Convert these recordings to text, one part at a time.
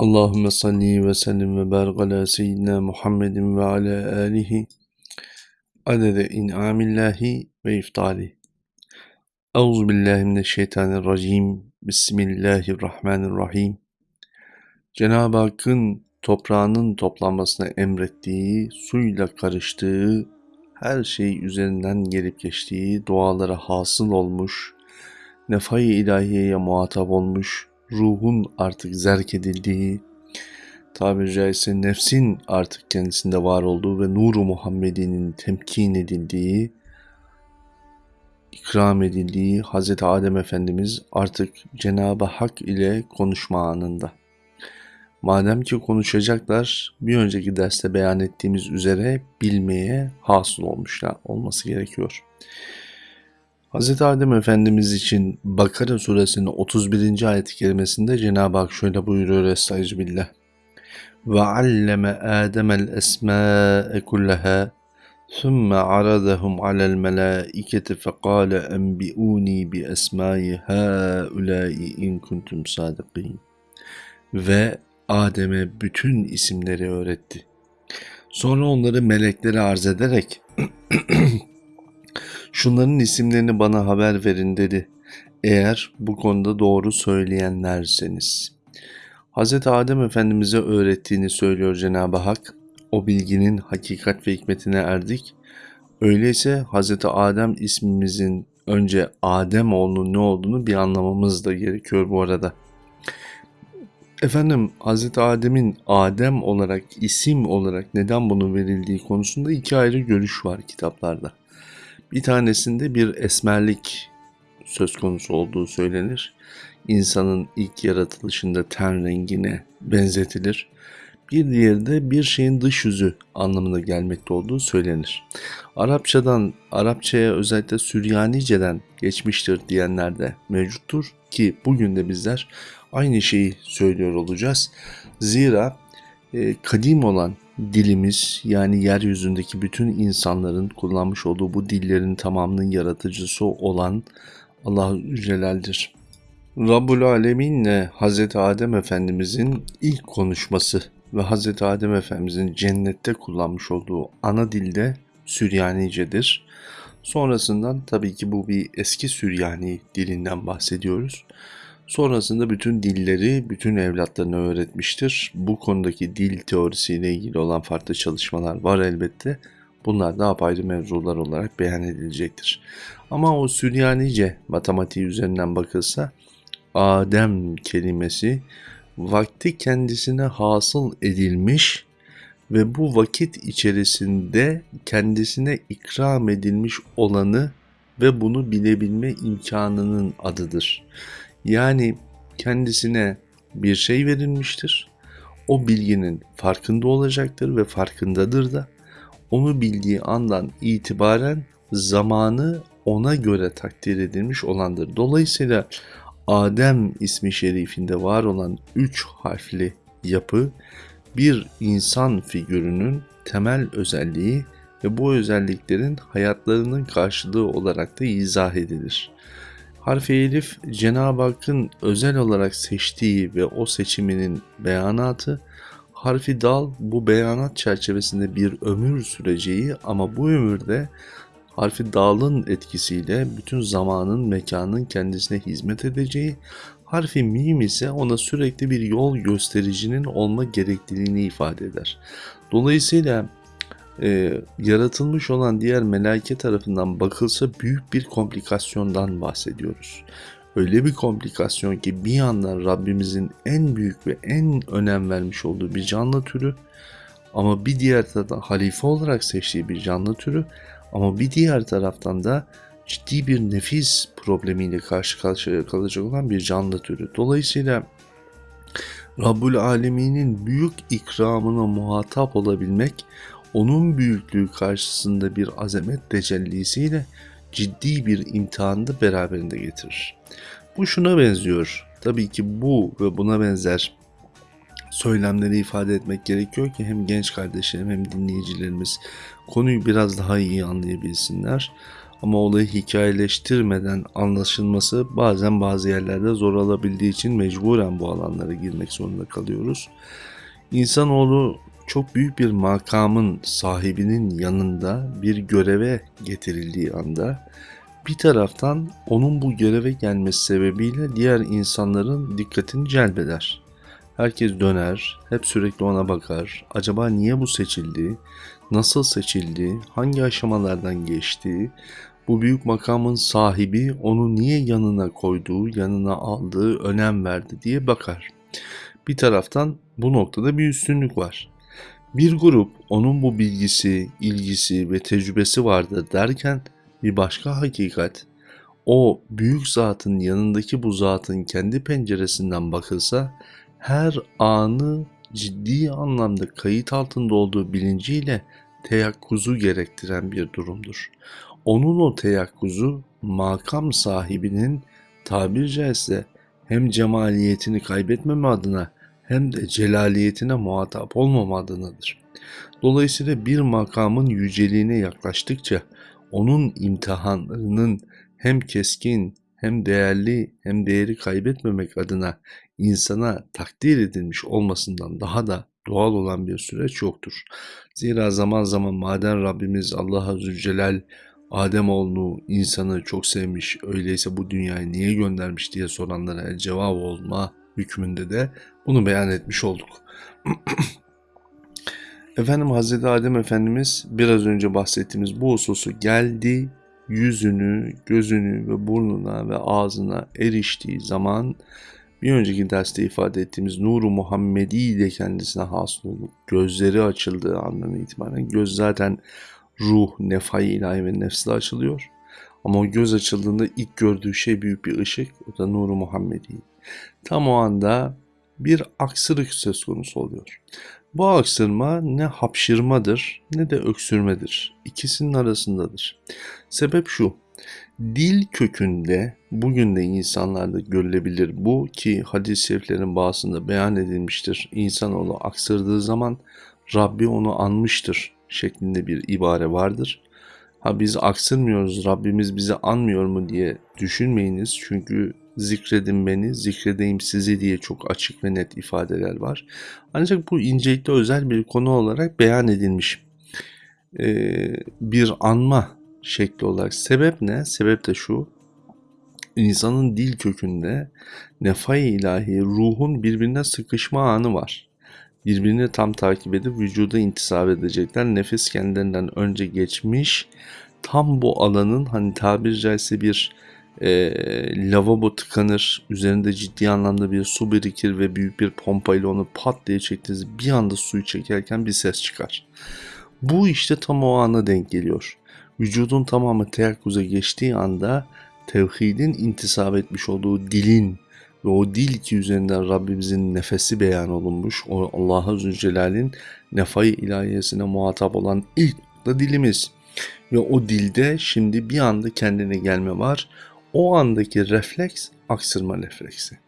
Allahümme salli ve sellim ve barik ala seyyidina Muhammedin ve ala alihi adede in'amillahi ve iftali. Euzu billahi mineşşeytanirracim. Bismillahirrahmanirrahim. Cenab-ı Hakk'ın toprağının toplanmasına emrettiği, suyla karıştığı, her şey üzerinden gelip geçtiği, dualara hasıl olmuş, nefai ilahiyeye muhatap olmuş, ruhun artık zerk edildiği, tabiri caizse nefsin artık kendisinde var olduğu ve nuru Muhammedi'nin temkin edildiği, ikram edildiği Hz. Adem Efendimiz artık Cenab-ı Hak ile konuşma anında. Madem ki konuşacaklar, bir önceki derste beyan ettiğimiz üzere bilmeye hasıl olmuşlar olması gerekiyor. Hz. Adem Efendimiz için Bakara suresinin 31. ayet-i kerimesinde Cenab-ı Hak şöyle buyuruyor Estaizu billah. Ve alleme Adem'el esmâe kullaha ثُمَّ عَرَضَهُمْ عَلَى الْمَلَائِكَةِ فَقَالَ أَنْبِئُونِي بِأَسْمَاءِ هَؤُلَاءِ اِنْ كُنْتُمْ صَادِقِينَ Ve Adem'e bütün isimleri öğretti. Sonra onları meleklere arz ederek şunların isimlerini bana haber verin dedi. Eğer bu konuda doğru söyleyenlerseniz. Hz. Adem Efendimiz'e öğrettiğini söylüyor Cenab-ı Hak. O bilginin hakikat ve hikmetine erdik. Öyleyse Hz. Adem ismimizin önce Adem oğlunun ne olduğunu bir anlamamız da gerekiyor bu arada. Efendim Hz. Adem'in Adem olarak isim olarak neden bunu verildiği konusunda iki ayrı görüş var kitaplarda. Bir tanesinde bir esmerlik söz konusu olduğu söylenir. İnsanın ilk yaratılışında ten rengine benzetilir. Bir diğeri de bir şeyin dış yüzü anlamına gelmekte olduğu söylenir. Arapçadan, Arapçaya özellikle Süryanice'den geçmiştir diyenler de mevcuttur ki bugün de bizler aynı şeyi söylüyor olacağız. Zira e, kadim olan dilimiz yani yeryüzündeki bütün insanların kullanmış olduğu bu dillerin tamamının yaratıcısı olan Allah-u Celal'dir. Rabbul Alemin'le Hz. Adem Efendimizin ilk konuşması ve Hz. Adem Efendimizin cennette kullanmış olduğu ana dilde Süryanicedir. Sonrasından tabii ki bu bir eski Süryani dilinden bahsediyoruz. Sonrasında bütün dilleri bütün evlatlarına öğretmiştir. Bu konudaki dil teorisiyle ilgili olan farklı çalışmalar var elbette. Bunlar da apayrı mevzular olarak beyan edilecektir. Ama o Süryanice matematiği üzerinden bakılsa Adem kelimesi vakti kendisine hasıl edilmiş ve bu vakit içerisinde kendisine ikram edilmiş olanı ve bunu bilebilme imkanının adıdır. Yani kendisine bir şey verilmiştir. O bilginin farkında olacaktır ve farkındadır da onu bildiği andan itibaren zamanı ona göre takdir edilmiş olandır. Dolayısıyla Adem ismi şerifinde var olan üç harfli yapı bir insan figürünün temel özelliği ve bu özelliklerin hayatlarının karşılığı olarak da izah edilir. Harfi elif Cenab-ı Hakk'ın özel olarak seçtiği ve o seçiminin beyanatı, harfi dal bu beyanat çerçevesinde bir ömür süreceği ama bu ömürde harfi dalın etkisiyle bütün zamanın, mekanın kendisine hizmet edeceği, harfi mim ise ona sürekli bir yol göstericinin olma gerekliliğini ifade eder. Dolayısıyla e, yaratılmış olan diğer melaike tarafından bakılsa büyük bir komplikasyondan bahsediyoruz. Öyle bir komplikasyon ki bir yandan Rabbimizin en büyük ve en önem vermiş olduğu bir canlı türü ama bir diğer taraftan halife olarak seçtiği bir canlı türü ama bir diğer taraftan da ciddi bir nefis problemiyle karşı karşıya kalacak olan bir canlı türü. Dolayısıyla Rabbul Alemin'in büyük ikramına muhatap olabilmek, onun büyüklüğü karşısında bir azamet tecellisiyle ciddi bir imtihanı da beraberinde getirir. Bu şuna benziyor. Tabii ki bu ve buna benzer söylemleri ifade etmek gerekiyor ki hem genç kardeşlerim hem dinleyicilerimiz konuyu biraz daha iyi anlayabilsinler. Ama olayı hikayeleştirmeden anlaşılması bazen bazı yerlerde zor olabildiği için mecburen bu alanlara girmek zorunda kalıyoruz. İnsanoğlu çok büyük bir makamın sahibinin yanında bir göreve getirildiği anda bir taraftan onun bu göreve gelmesi sebebiyle diğer insanların dikkatini celbeder. Herkes döner, hep sürekli ona bakar. Acaba niye bu seçildi? Nasıl seçildi? Hangi aşamalardan geçti? Bu büyük makamın sahibi onu niye yanına koyduğu, yanına aldığı, önem verdi diye bakar. Bir taraftan bu noktada bir üstünlük var. Bir grup onun bu bilgisi, ilgisi ve tecrübesi vardı derken bir başka hakikat o büyük zatın yanındaki bu zatın kendi penceresinden bakılsa her anı ciddi anlamda kayıt altında olduğu bilinciyle teyakkuzu gerektiren bir durumdur. Onun o teyakkuzu makam sahibinin tabir caizse hem cemaliyetini kaybetmeme adına hem de celaliyetine muhatap olmama adınadır. Dolayısıyla bir makamın yüceliğine yaklaştıkça onun imtihanlarının hem keskin hem değerli hem değeri kaybetmemek adına insana takdir edilmiş olmasından daha da doğal olan bir süreç yoktur. Zira zaman zaman maden Rabbimiz Allah Azze Celal Ademoğlunu insanı çok sevmiş öyleyse bu dünyaya niye göndermiş diye soranlara cevap olma hükmünde de bunu beyan etmiş olduk. Efendim Hazreti Adem Efendimiz biraz önce bahsettiğimiz bu hususu geldi, yüzünü, gözünü ve burnuna ve ağzına eriştiği zaman bir önceki derste ifade ettiğimiz nuru Muhammedi de kendisine hasıl olup gözleri açıldığı andan itibaren göz zaten ruh, nefai ilahi ve nefsle açılıyor. Ama o göz açıldığında ilk gördüğü şey büyük bir ışık. O da nuru Muhammedi. Tam o anda bir aksırık söz konusu oluyor. Bu aksırma ne hapşırmadır ne de öksürmedir. İkisinin arasındadır. Sebep şu. Dil kökünde bugün de insanlarda görülebilir bu ki hadis-i şeriflerin bazısında beyan edilmiştir. İnsanoğlu aksırdığı zaman Rabbi onu anmıştır şeklinde bir ibare vardır. Ha biz aksırmıyoruz Rabbimiz bizi anmıyor mu diye düşünmeyiniz. Çünkü zikredin beni, zikredeyim sizi diye çok açık ve net ifadeler var. Ancak bu incelikte özel bir konu olarak beyan edilmiş. Ee, bir anma şekli olarak. Sebep ne? Sebep de şu. İnsanın dil kökünde nefai ilahi ruhun birbirine sıkışma anı var. Birbirini tam takip edip vücuda intisap edecekler. Nefes kendilerinden önce geçmiş. Tam bu alanın hani tabiri caizse bir e, lavabo tıkanır. Üzerinde ciddi anlamda bir su birikir ve büyük bir pompayla onu pat diye çektiğiniz bir anda suyu çekerken bir ses çıkar. Bu işte tam o ana denk geliyor. Vücudun tamamı teyakkuza geçtiği anda tevhidin intisap etmiş olduğu dilin ve o dil ki üzerinden Rabbimizin nefesi beyan olunmuş. O Allah-u Zülcelal'in nefai ilahiyesine muhatap olan ilk da dilimiz. Ve o dilde şimdi bir anda kendine gelme var. O andaki refleks aksırma refleksi.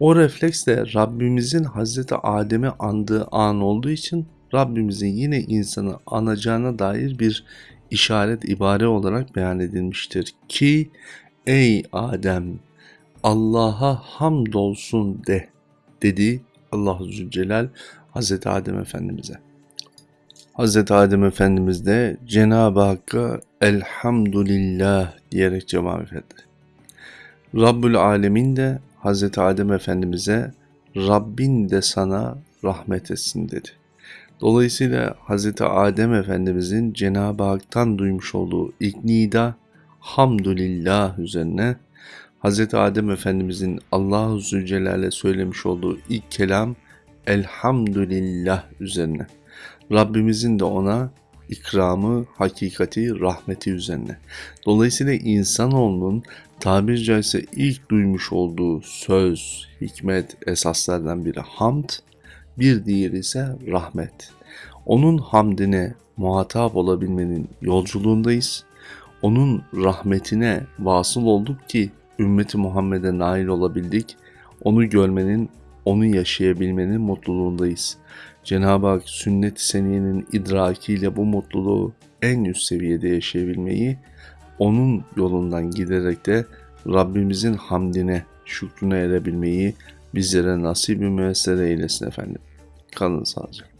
O refleks de Rabbimizin Hazreti Adem'i andığı an olduğu için Rabbimizin yine insanı anacağına dair bir işaret ibare olarak beyan edilmiştir ki ey Adem Allah'a hamdolsun de dedi Allah-u Zülcelal Hazreti Adem Efendimiz'e. Hazreti Adem Efendimiz de Cenab-ı Hakk'a elhamdülillah diyerek cevap verdi. Rabbül Alemin de Hazreti Adem Efendimiz'e Rabbin de sana rahmet etsin dedi. Dolayısıyla Hazreti Adem Efendimiz'in Cenab-ı Hak'tan duymuş olduğu ilk nida hamdülillah üzerine Hazreti Adem Efendimiz'in Allah-u Zülcelal'e söylemiş olduğu ilk kelam elhamdülillah üzerine. Rabbimizin de ona ikramı, hakikati, rahmeti üzerine. Dolayısıyla insanoğlunun tabir caizse ilk duymuş olduğu söz, hikmet esaslardan biri hamd, bir diğeri ise rahmet. Onun hamdine muhatap olabilmenin yolculuğundayız. Onun rahmetine vasıl olduk ki ümmeti Muhammed'e nail olabildik. Onu görmenin, onu yaşayabilmenin mutluluğundayız. Cenab-ı Hak sünnet-i seniyenin idrakiyle bu mutluluğu en üst seviyede yaşayabilmeyi onun yolundan giderek de Rabbimizin hamdine, şükrüne erebilmeyi bizlere nasip-i müessere eylesin efendim. Kalın sağlıcakla.